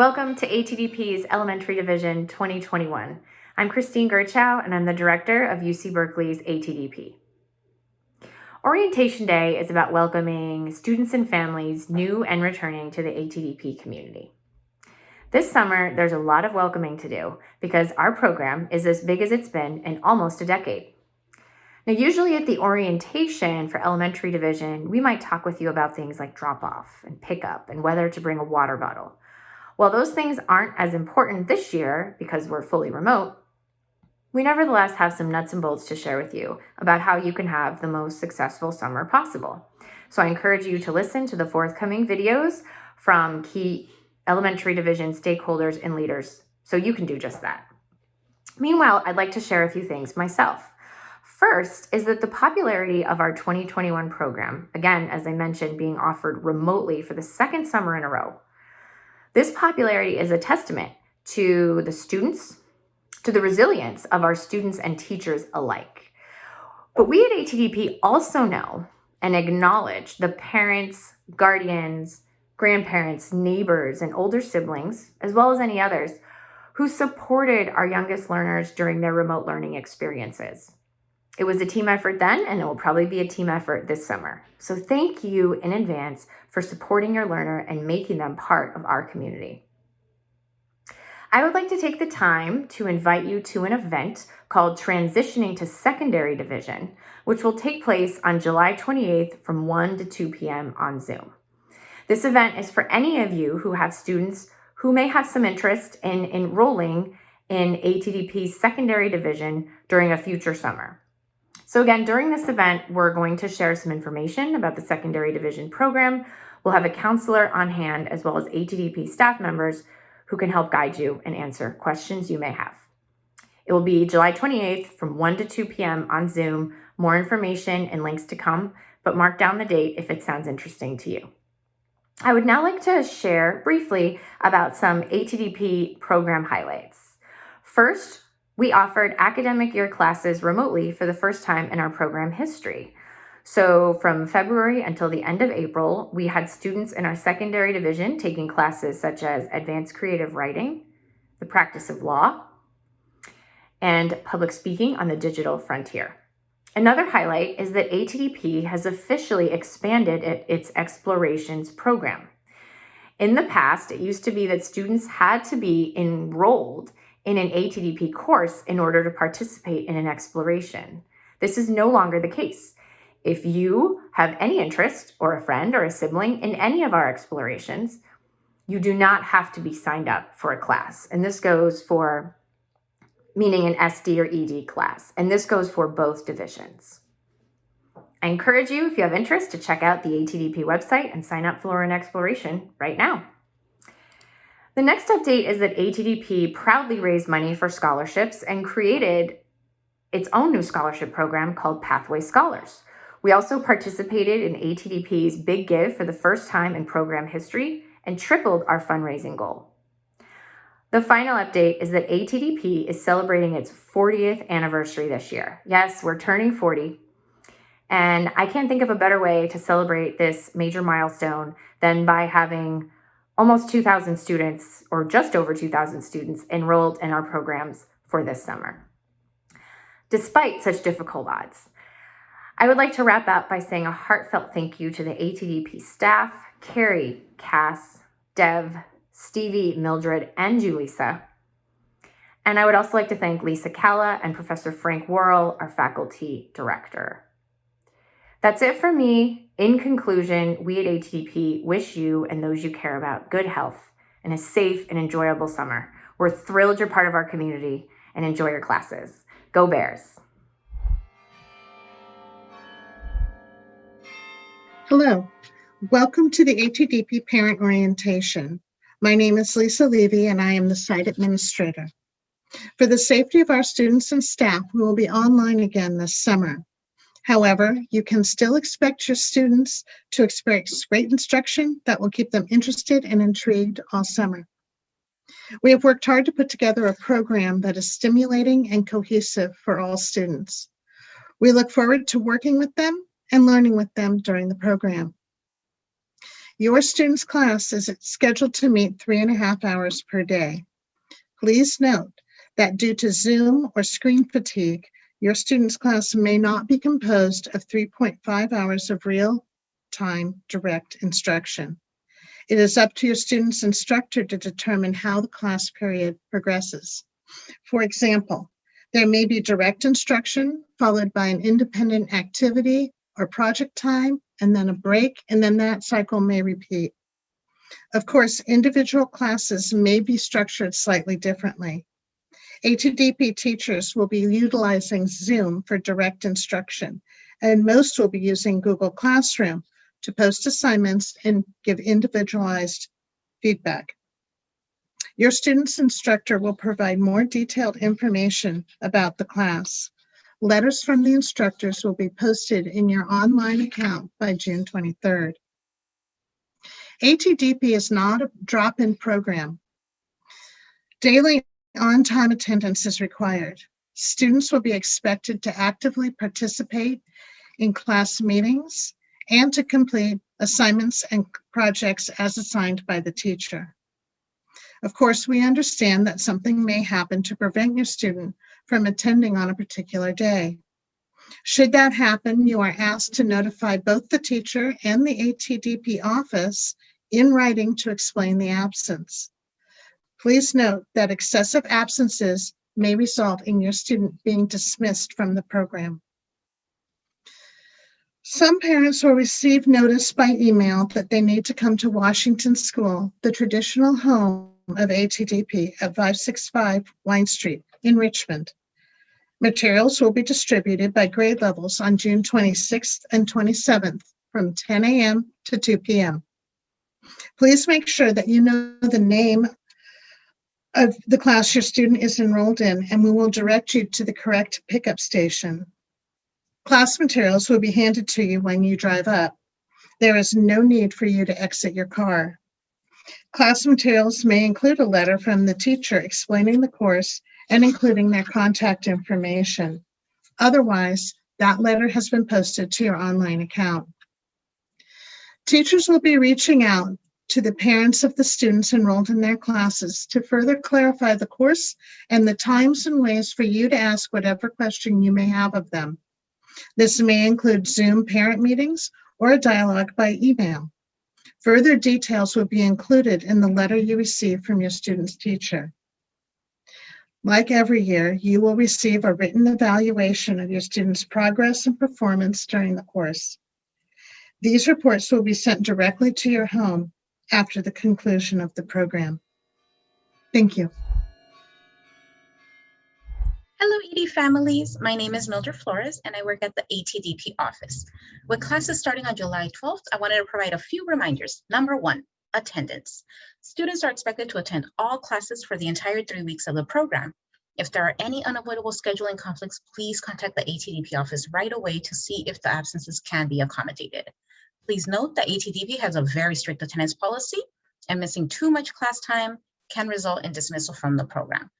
Welcome to ATDP's Elementary Division 2021. I'm Christine Gerchow and I'm the director of UC Berkeley's ATDP. Orientation Day is about welcoming students and families new and returning to the ATDP community. This summer, there's a lot of welcoming to do because our program is as big as it's been in almost a decade. Now, usually at the orientation for elementary division, we might talk with you about things like drop off and pick up and whether to bring a water bottle. While those things aren't as important this year because we're fully remote, we nevertheless have some nuts and bolts to share with you about how you can have the most successful summer possible. So I encourage you to listen to the forthcoming videos from key elementary division stakeholders and leaders so you can do just that. Meanwhile, I'd like to share a few things myself. First is that the popularity of our 2021 program, again, as I mentioned, being offered remotely for the second summer in a row, this popularity is a testament to the students, to the resilience of our students and teachers alike. But we at ATDP also know and acknowledge the parents, guardians, grandparents, neighbors, and older siblings, as well as any others, who supported our youngest learners during their remote learning experiences. It was a team effort then, and it will probably be a team effort this summer. So thank you in advance for supporting your learner and making them part of our community. I would like to take the time to invite you to an event called Transitioning to Secondary Division, which will take place on July 28th from 1 to 2 p.m. on Zoom. This event is for any of you who have students who may have some interest in enrolling in ATDP's secondary division during a future summer. So again, during this event, we're going to share some information about the secondary division program. We'll have a counselor on hand as well as ATDP staff members who can help guide you and answer questions you may have. It will be July 28th from 1 to 2 p.m. on Zoom. More information and links to come, but mark down the date if it sounds interesting to you. I would now like to share briefly about some ATDP program highlights. First, we offered academic year classes remotely for the first time in our program history. So from February until the end of April, we had students in our secondary division taking classes such as advanced creative writing, the practice of law, and public speaking on the digital frontier. Another highlight is that ATDP has officially expanded its explorations program. In the past, it used to be that students had to be enrolled in an ATDP course in order to participate in an exploration. This is no longer the case. If you have any interest or a friend or a sibling in any of our explorations, you do not have to be signed up for a class. And this goes for meaning an SD or ED class. And this goes for both divisions. I encourage you, if you have interest, to check out the ATDP website and sign up for an exploration right now. The next update is that ATDP proudly raised money for scholarships and created its own new scholarship program called Pathway Scholars. We also participated in ATDP's Big Give for the first time in program history and tripled our fundraising goal. The final update is that ATDP is celebrating its 40th anniversary this year. Yes, we're turning 40. And I can't think of a better way to celebrate this major milestone than by having almost 2,000 students, or just over 2,000 students, enrolled in our programs for this summer. Despite such difficult odds, I would like to wrap up by saying a heartfelt thank you to the ATDP staff, Carrie, Cass, Dev, Stevie, Mildred, and Julissa. And I would also like to thank Lisa Calla and Professor Frank Worrell, our faculty director. That's it for me. In conclusion, we at ATDP wish you and those you care about good health and a safe and enjoyable summer. We're thrilled you're part of our community and enjoy your classes. Go Bears! Hello, welcome to the ATDP Parent Orientation. My name is Lisa Levy and I am the site administrator. For the safety of our students and staff, we will be online again this summer. However, you can still expect your students to experience great instruction that will keep them interested and intrigued all summer. We have worked hard to put together a program that is stimulating and cohesive for all students. We look forward to working with them and learning with them during the program. Your student's class is scheduled to meet three and a half hours per day. Please note that due to Zoom or screen fatigue, your student's class may not be composed of 3.5 hours of real-time direct instruction. It is up to your student's instructor to determine how the class period progresses. For example, there may be direct instruction followed by an independent activity or project time, and then a break, and then that cycle may repeat. Of course, individual classes may be structured slightly differently. ATDP teachers will be utilizing Zoom for direct instruction, and most will be using Google Classroom to post assignments and give individualized feedback. Your student's instructor will provide more detailed information about the class. Letters from the instructors will be posted in your online account by June 23rd. ATDP is not a drop-in program. Daily on-time attendance is required. Students will be expected to actively participate in class meetings and to complete assignments and projects as assigned by the teacher. Of course, we understand that something may happen to prevent your student from attending on a particular day. Should that happen, you are asked to notify both the teacher and the ATDP office in writing to explain the absence. Please note that excessive absences may result in your student being dismissed from the program. Some parents will receive notice by email that they need to come to Washington School, the traditional home of ATDP at 565 Wine Street in Richmond. Materials will be distributed by grade levels on June 26th and 27th from 10 a.m. to 2 p.m. Please make sure that you know the name of the class your student is enrolled in, and we will direct you to the correct pickup station. Class materials will be handed to you when you drive up. There is no need for you to exit your car. Class materials may include a letter from the teacher explaining the course and including their contact information. Otherwise, that letter has been posted to your online account. Teachers will be reaching out to the parents of the students enrolled in their classes to further clarify the course and the times and ways for you to ask whatever question you may have of them. This may include Zoom parent meetings or a dialogue by email. Further details will be included in the letter you receive from your student's teacher. Like every year, you will receive a written evaluation of your student's progress and performance during the course. These reports will be sent directly to your home after the conclusion of the program. Thank you. Hello, ED families. My name is Mildred Flores, and I work at the ATDP office. With classes starting on July 12th, I wanted to provide a few reminders. Number one, attendance. Students are expected to attend all classes for the entire three weeks of the program. If there are any unavoidable scheduling conflicts, please contact the ATDP office right away to see if the absences can be accommodated. Please note that ATDP has a very strict attendance policy, and missing too much class time can result in dismissal from the program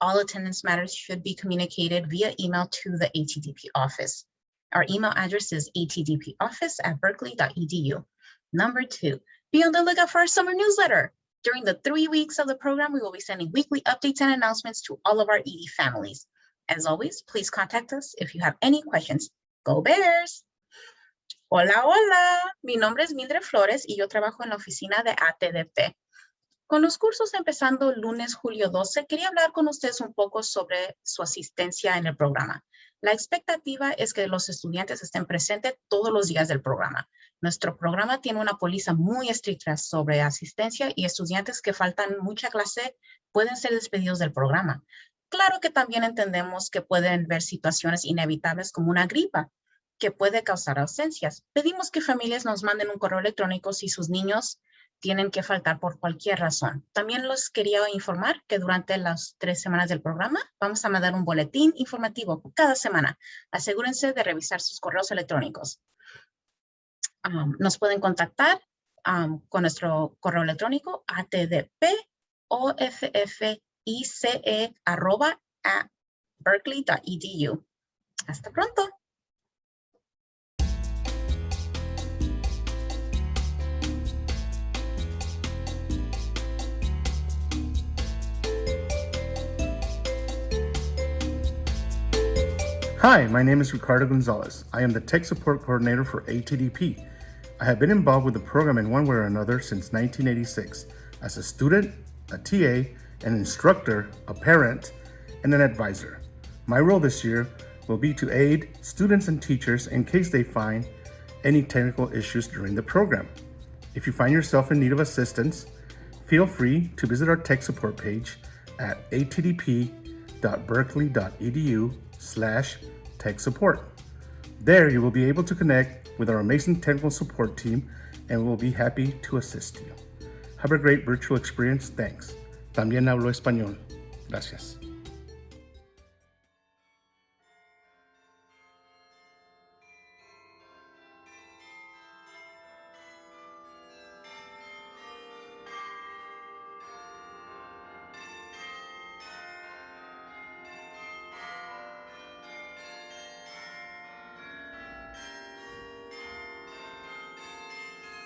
all attendance matters should be communicated via email to the ATDP office. Our email address is atdpoffice at berkeley.edu. Number two, be on the lookout for our summer newsletter. During the three weeks of the program, we will be sending weekly updates and announcements to all of our ED families. As always, please contact us if you have any questions. Go Bears! Hola, hola, mi nombre es Mildred Flores y yo trabajo en la oficina de ATDP. Con los cursos empezando lunes, julio 12, quería hablar con ustedes un poco sobre su asistencia en el programa. La expectativa es que los estudiantes estén presentes todos los días del programa. Nuestro programa tiene una póliza muy estricta sobre asistencia y estudiantes que faltan mucha clase pueden ser despedidos del programa. Claro que también entendemos que pueden ver situaciones inevitables como una gripa que puede causar ausencias. Pedimos que familias nos manden un correo electrónico si sus niños tienen que faltar por cualquier razón. También los quería informar que durante las tres semanas del programa vamos a mandar un boletín informativo cada semana. Asegúrense de revisar sus correos electrónicos. nos pueden contactar con nuestro correo electrónico berkeley.edu. Hasta pronto. Hi, my name is Ricardo Gonzalez. I am the Tech Support Coordinator for ATDP. I have been involved with the program in one way or another since 1986 as a student, a TA, an instructor, a parent, and an advisor. My role this year will be to aid students and teachers in case they find any technical issues during the program. If you find yourself in need of assistance, feel free to visit our tech support page at atdp.berkeley.edu slash tech support. There you will be able to connect with our amazing technical support team and we'll be happy to assist you. Have a great virtual experience. Thanks. También hablo español. Gracias.